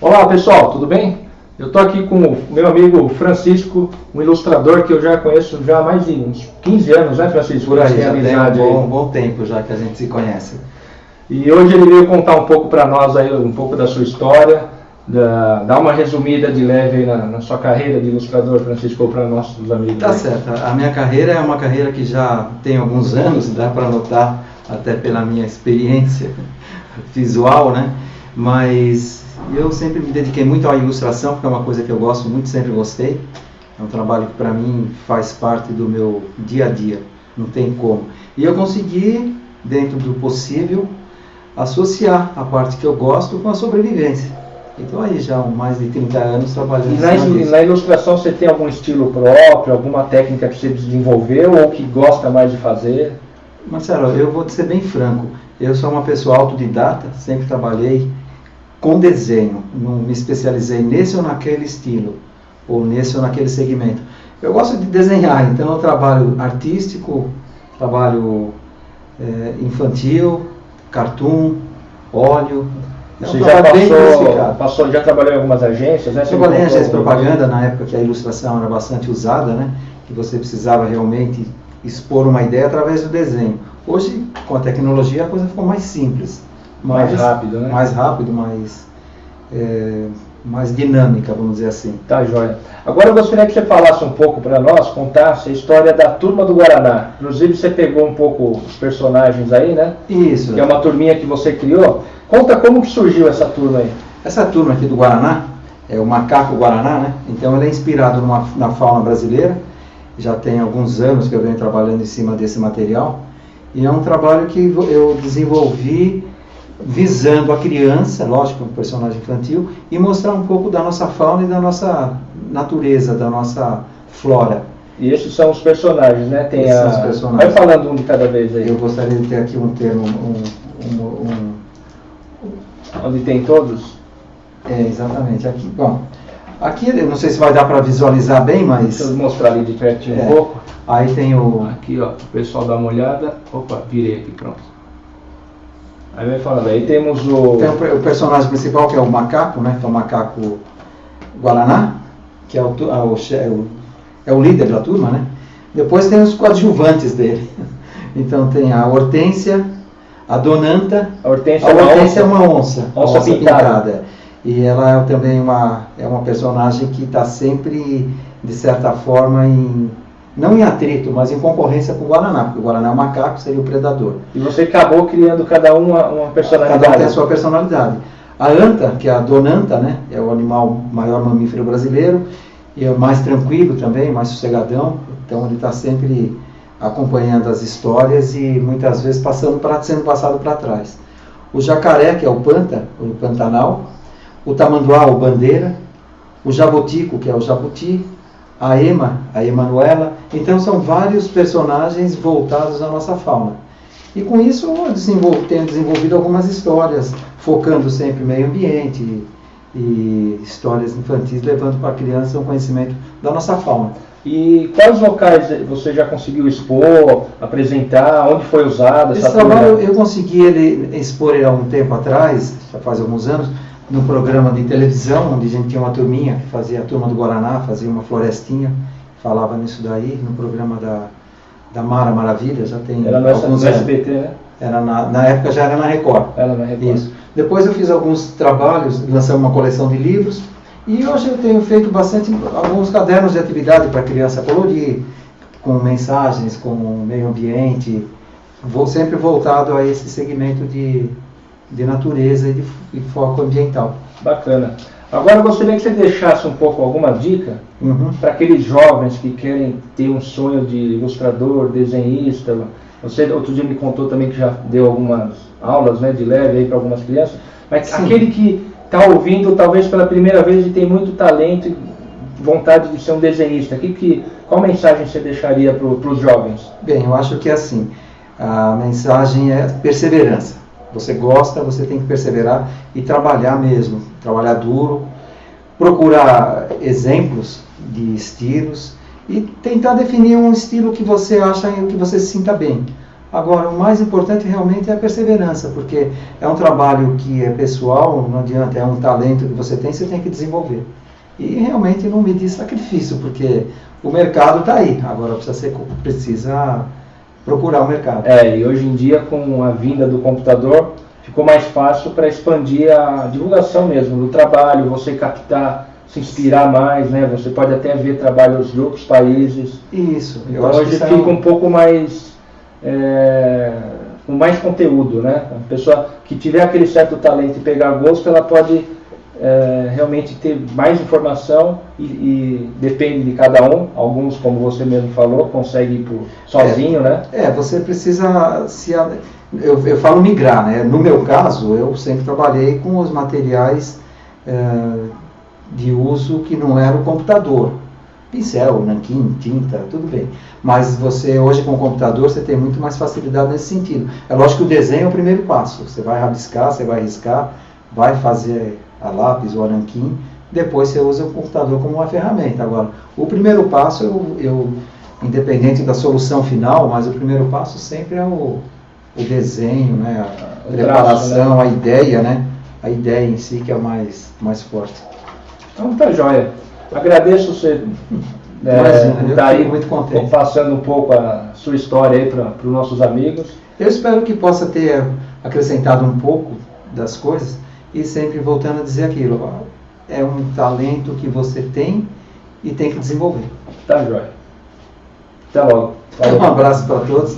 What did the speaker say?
Olá pessoal, tudo bem? Eu estou aqui com o meu amigo Francisco, um ilustrador que eu já conheço já há mais de uns 15 anos, né Francisco? Por aí, já tem um bom, bom tempo já que a gente se conhece. E hoje ele veio contar um pouco para nós aí, um pouco da sua história, da, dar uma resumida de leve na, na sua carreira de ilustrador, Francisco, para nossos amigos. Tá certo, a minha carreira é uma carreira que já tem alguns anos, dá para notar até pela minha experiência visual, né? Mas eu sempre me dediquei muito à ilustração, porque é uma coisa que eu gosto muito, sempre gostei. É um trabalho que para mim faz parte do meu dia a dia, não tem como. E eu consegui, dentro do possível, associar a parte que eu gosto com a sobrevivência. Então aí já mais de 30 anos trabalhando. E na, na, ilustração você tem algum estilo próprio, alguma técnica que você desenvolveu ou que gosta mais de fazer? Marcelo, eu vou ser bem franco. Eu sou uma pessoa autodidata, sempre trabalhei com desenho, não me especializei nesse ou naquele estilo, ou nesse ou naquele segmento. Eu gosto de desenhar, então eu trabalho artístico, trabalho é, infantil, cartoon, óleo. É Você já passou, passou, já trabalhou em algumas agências, né? Trabalhei em agências de propaganda na época que a ilustração era bastante usada, né? Que você precisava realmente expor uma ideia através do desenho. Hoje, com a tecnologia, a coisa ficou mais simples mais, mais rápido, né? Mais rápido, mais, é, mais dinâmica, vamos dizer assim. Tá, joia. Agora eu gostaria que você falasse um pouco para nós, contasse a história da Turma do Guaraná. Inclusive você pegou um pouco os personagens aí, né? Isso. Que é uma turminha que você criou. Conta como que surgiu essa turma aí. Essa turma aqui do Guaraná, é o macaco Guaraná, né? Então ele é inspirado numa, na fauna brasileira. Já tem alguns anos que eu venho trabalhando em cima desse material. E é um trabalho que eu desenvolvi visando a criança, lógico, um personagem infantil, e mostrar um pouco da nossa fauna e da nossa natureza, da nossa flora. E esses são os personagens, né? Tem esses a... são os personagens. Vai falando um de cada vez aí. Eu gostaria de ter aqui um termo, um, um, um... onde tem todos. É, exatamente. Aqui, bom, aqui não sei se vai dar para visualizar bem, mas. Deixa eu mostrar ali de pertinho é. um pouco. Aí tem o. Aqui, ó, o pessoal dá uma olhada. Opa, virei aqui, pronto. Aí vai falando, aí temos o... Tem o, personagem principal que é o macaco, né? Que é o macaco Guaraná, que é o, é o, é o, é o líder da turma, né? Depois tem os coadjuvantes dele. Então tem a Hortência, a Donanta. A Hortência, a Hortência é uma onça. Onça, onça pintada. pintada. E ela é também uma, é uma personagem que está sempre, de certa forma, em não em atrito, mas em concorrência com o Guaraná, porque o Guaraná é um macaco, seria o predador. E você acabou criando cada um uma, uma personalidade. Cada um tem a sua personalidade. A anta, que é a donanta, né, é o animal maior mamífero brasileiro, e é mais tranquilo também, mais sossegadão, então ele está sempre acompanhando as histórias e muitas vezes passando pra, sendo passado para trás. O jacaré, que é o panta, o pantanal, o tamanduá, o bandeira, o jabotico, que é o jabuti, a Ema, a Emanuela. Então são vários personagens voltados à nossa fauna. E com isso eu desenvolvo, tenho desenvolvido algumas histórias, focando sempre meio ambiente e, e histórias infantis, levando para a criança um conhecimento da nossa fauna. E quais locais você já conseguiu expor, apresentar, onde foi usado essa Esse trabalho eu consegui ele, expor ele há um tempo atrás, já faz alguns anos, no programa de televisão, onde a gente tinha uma turminha que fazia a turma do Guaraná, fazia uma florestinha, falava nisso daí, no programa da, da Mara Maravilha, já tem era no alguns no SBT, né? Era na, na época já era na Record. Era na Record. Isso. Depois eu fiz alguns trabalhos, lancei uma coleção de livros, e hoje eu tenho feito bastante, alguns cadernos de atividade para criança colorir, com mensagens, com meio ambiente, vou sempre voltado a esse segmento de de natureza e de, foco ambiental. Bacana. Agora eu gostaria que você deixasse um pouco alguma dica uhum. para aqueles jovens que querem ter um sonho de ilustrador, desenhista. Você outro dia me contou também que já deu algumas aulas né, de leve para algumas crianças. Mas Sim. aquele que está ouvindo talvez pela primeira vez e tem muito talento e vontade de ser um desenhista, que, que, qual mensagem você deixaria para os jovens? Bem, eu acho que é assim, a mensagem é perseverança você gosta, você tem que perseverar e trabalhar mesmo, trabalhar duro, procurar exemplos de estilos e tentar definir um estilo que você acha que você se sinta bem. Agora, o mais importante realmente é a perseverança, porque é um trabalho que é pessoal, não adianta, é um talento que você tem, você tem que desenvolver. E realmente não me diz sacrifício, porque o mercado está aí, agora precisa, ser, precisa procurar o mercado. É, e hoje em dia, com a vinda do computador, ficou mais fácil para expandir a divulgação mesmo do trabalho, você captar, se inspirar mais, né? Você pode até ver trabalhos de outros países. Isso. Então hoje fica é um... um pouco mais é, com mais conteúdo, né? A pessoa que tiver aquele certo talento e pegar gosto, ela pode é, realmente ter mais informação e, e, depende de cada um. Alguns, como você mesmo falou, conseguem ir por, sozinho, é, né? É, você precisa se eu, eu falo migrar, né? No meu caso, eu sempre trabalhei com os materiais é, de uso que não era o computador. Pincel, nanquim, tinta, tudo bem. Mas você, hoje com o computador, você tem muito mais facilidade nesse sentido. É lógico que o desenho é o primeiro passo. Você vai rabiscar, você vai riscar, vai fazer a lápis ou a nanquim, depois você usa o computador como uma ferramenta. Agora, o primeiro passo, eu, eu independente da solução final, mas o primeiro passo sempre é o, o desenho, né, a o preparação, traço, né? a ideia, né, a ideia em si que é mais, mais forte. Então tá joia. Agradeço você é, estar aí muito contente. passando um pouco a sua história aí para os nossos amigos. Eu espero que possa ter acrescentado um pouco das coisas e sempre voltando a dizer aquilo. É um talento que você tem e tem que desenvolver. Tá joia. Até logo. Um abraço para todos.